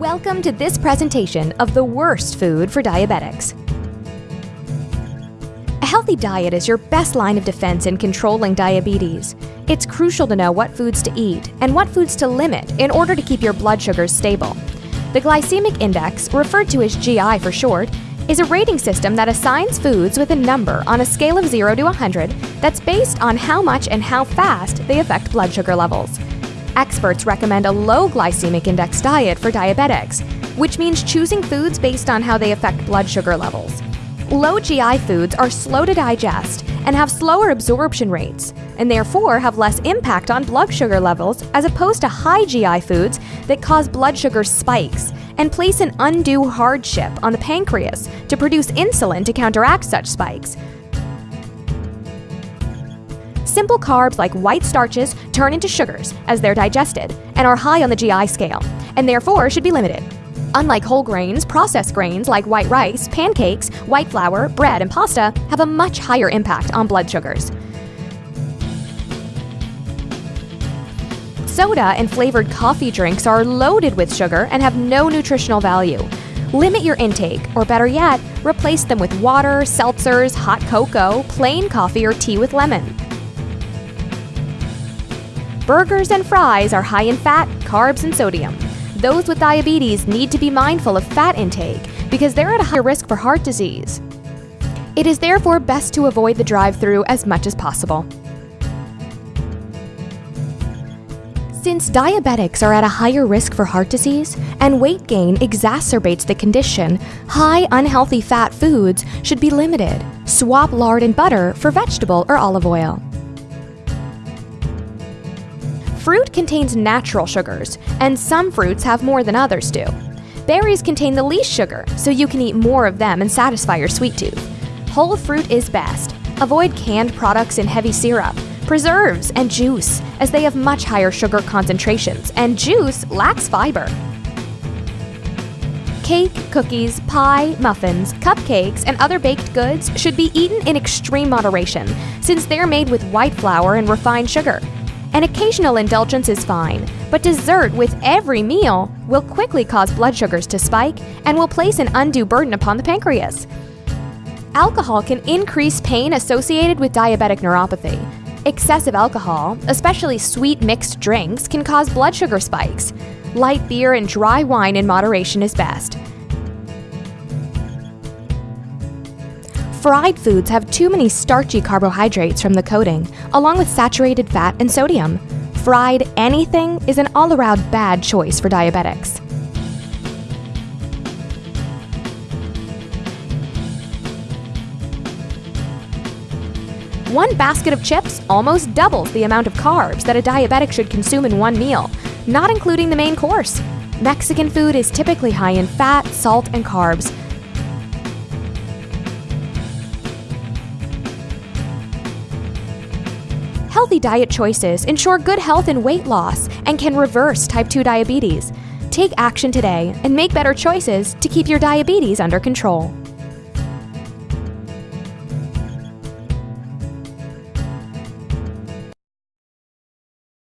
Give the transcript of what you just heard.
Welcome to this presentation of the worst food for diabetics. A healthy diet is your best line of defense in controlling diabetes. It's crucial to know what foods to eat and what foods to limit in order to keep your blood sugars stable. The glycemic index, referred to as GI for short, is a rating system that assigns foods with a number on a scale of 0 to 100 that's based on how much and how fast they affect blood sugar levels. Experts recommend a low glycemic index diet for diabetics, which means choosing foods based on how they affect blood sugar levels. Low GI foods are slow to digest and have slower absorption rates, and therefore have less impact on blood sugar levels as opposed to high GI foods that cause blood sugar spikes and place an undue hardship on the pancreas to produce insulin to counteract such spikes. Simple carbs like white starches turn into sugars as they're digested and are high on the GI scale, and therefore should be limited. Unlike whole grains, processed grains like white rice, pancakes, white flour, bread, and pasta have a much higher impact on blood sugars. Soda and flavored coffee drinks are loaded with sugar and have no nutritional value. Limit your intake, or better yet, replace them with water, seltzers, hot cocoa, plain coffee, or tea with lemon. Burgers and fries are high in fat, carbs, and sodium. Those with diabetes need to be mindful of fat intake because they're at a higher risk for heart disease. It is therefore best to avoid the drive through as much as possible. Since diabetics are at a higher risk for heart disease and weight gain exacerbates the condition, high unhealthy fat foods should be limited. Swap lard and butter for vegetable or olive oil. Fruit contains natural sugars, and some fruits have more than others do. Berries contain the least sugar, so you can eat more of them and satisfy your sweet tooth. Whole fruit is best. Avoid canned products in heavy syrup, preserves, and juice, as they have much higher sugar concentrations, and juice lacks fiber. Cake, cookies, pie, muffins, cupcakes, and other baked goods should be eaten in extreme moderation, since they're made with white flour and refined sugar. An occasional indulgence is fine, but dessert with every meal will quickly cause blood sugars to spike and will place an undue burden upon the pancreas. Alcohol can increase pain associated with diabetic neuropathy. Excessive alcohol, especially sweet mixed drinks, can cause blood sugar spikes. Light beer and dry wine in moderation is best. Fried foods have too many starchy carbohydrates from the coating, along with saturated fat and sodium. Fried anything is an all around bad choice for diabetics. One basket of chips almost doubles the amount of carbs that a diabetic should consume in one meal, not including the main course. Mexican food is typically high in fat, salt, and carbs, Healthy diet choices ensure good health and weight loss and can reverse type 2 diabetes. Take action today and make better choices to keep your diabetes under control.